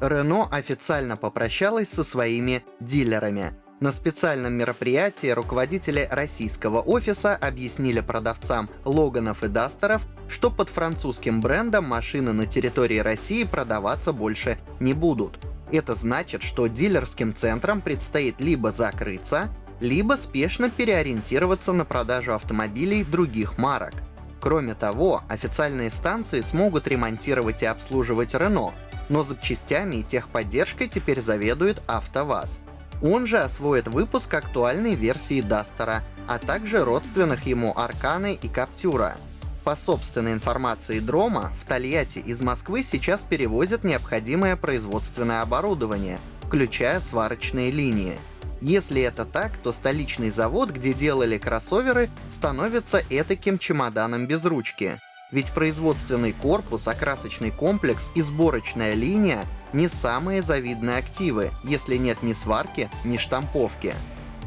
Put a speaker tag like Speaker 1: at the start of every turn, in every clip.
Speaker 1: Renault официально попрощалась со своими дилерами. На специальном мероприятии руководители российского офиса объяснили продавцам Логанов и Дастеров, что под французским брендом машины на территории России продаваться больше не будут. Это значит, что дилерским центрам предстоит либо закрыться, либо спешно переориентироваться на продажу автомобилей других марок. Кроме того, официальные станции смогут ремонтировать и обслуживать Renault, но запчастями и техподдержкой теперь заведует АвтоВАЗ. Он же освоит выпуск актуальной версии Дастера, а также родственных ему Арканы и Каптюра. По собственной информации Дрома, в Тольятти из Москвы сейчас перевозят необходимое производственное оборудование, включая сварочные линии. Если это так, то столичный завод, где делали кроссоверы, становится этаким чемоданом без ручки. Ведь производственный корпус, окрасочный комплекс и сборочная линия не самые завидные активы, если нет ни сварки, ни штамповки.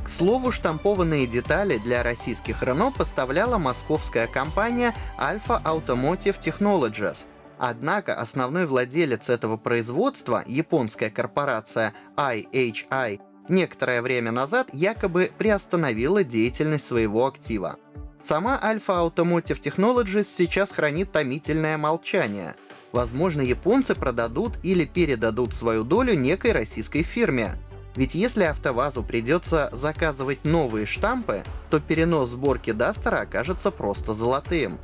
Speaker 1: К слову, штампованные детали для российских Renault поставляла московская компания Alpha Automotive Technologies. Однако основной владелец этого производства, японская корпорация IHI, некоторое время назад якобы приостановила деятельность своего актива. Сама Alpha Automotive Technologies сейчас хранит томительное молчание — Возможно, японцы продадут или передадут свою долю некой российской фирме. Ведь если АвтоВАЗу придется заказывать новые штампы, то перенос сборки Дастера окажется просто золотым.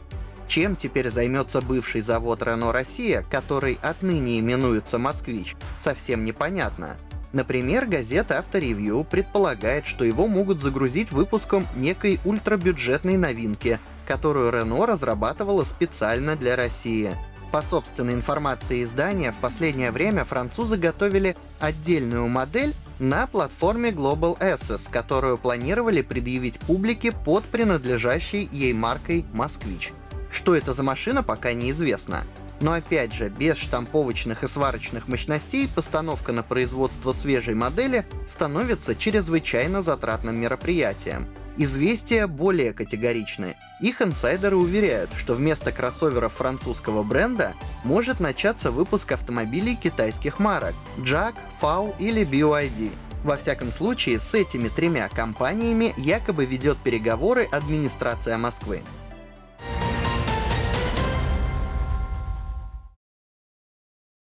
Speaker 1: Чем теперь займется бывший завод Renault Россия, который отныне именуется «Москвич», совсем непонятно. Например, газета «Авторевью» предполагает, что его могут загрузить выпуском некой ультрабюджетной новинки, которую Renault разрабатывала специально для России. По собственной информации издания, в последнее время французы готовили отдельную модель на платформе Global Access, которую планировали предъявить публике под принадлежащей ей маркой «Москвич». Что это за машина, пока неизвестно. Но опять же, без штамповочных и сварочных мощностей постановка на производство свежей модели становится чрезвычайно затратным мероприятием. Известия более категоричны. Их инсайдеры уверяют, что вместо кроссоверов французского бренда может начаться выпуск автомобилей китайских марок JAG, FAW или BYD. Во всяком случае, с этими тремя компаниями якобы ведет переговоры администрация Москвы.